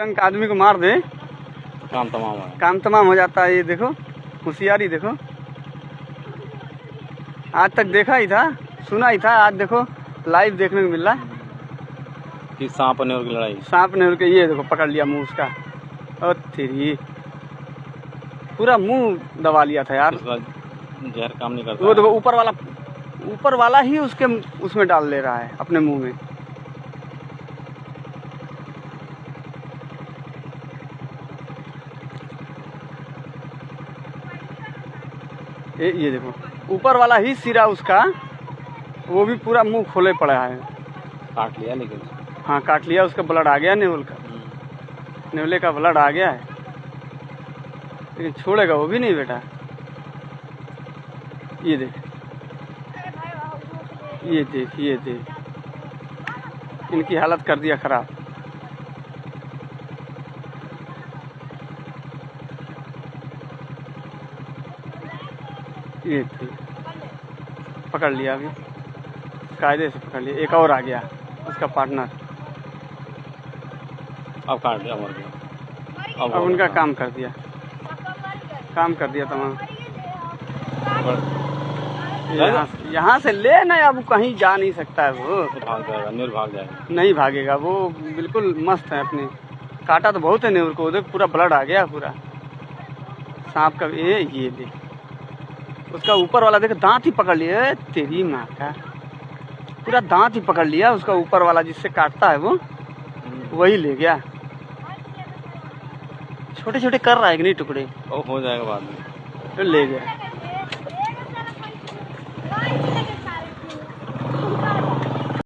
डंक आदमी को मार दे। काम तमाम है। काम तमाम हो जाता है ये देखो होशियारी देखो। आज तक देखा ही था सुना ही था आज देखो लाइव देखने को मिल रहा है। कि सांप और की लड़ाई। सांप ने उनके ये देखो पकड़ लिया मुँह उसका। और तेरी पूरा मुँह दबा लिया था यार। जहर काम नहीं करता। वो देखो ऊपर वाला ऊपर वाला ही उसके उसमें डाल ले रहा है अपने मुँह में। ये ये देखो। ऊपर वाला ही सिरा उसका वो भी पूरा मुँह खोले पड़ा है। काट लिया लेकिन। हाँ काट लिया उसका ब्लड आ गया नेवल का। हम्म। नेवले का ब्लड आ गया है। लेकिन छोड़ेगा वो भी नहीं बेटा। ये देख। ये देख ये देख। इनकी हालत कर दिया खराब। ये देख पकड़ लिया अभी। कायदे से पकड़ लिया। एक और आ गया। उसका पार्टनर अब काट दिया मर गया। अब अब उनका काम कर दिया। काम कर दिया तमाम। यहाँ से- ले ना अब कहीं जा नहीं सकता है वो। भाग जाएगा नीर भाग जाएगा। नहीं भागेगा। वो बिल्कुल मस्त है अपने। काटा तो बहुत है नेवर को। देख पूरा ब्लड आ गया पूरा। सांप का ये ये देख उसका ऊपर वाला देख दांत ही पकड़ लिया तेरी माँ का। पूरा दांत ही पकड़ लिया उसका ऊपर वाला जिससे काटता है वो। वही ले गया। छोटे छोटे कर रहा है कि नहीं टुकड़े? ओ, हो जाएगा बाद में। तो ले गया।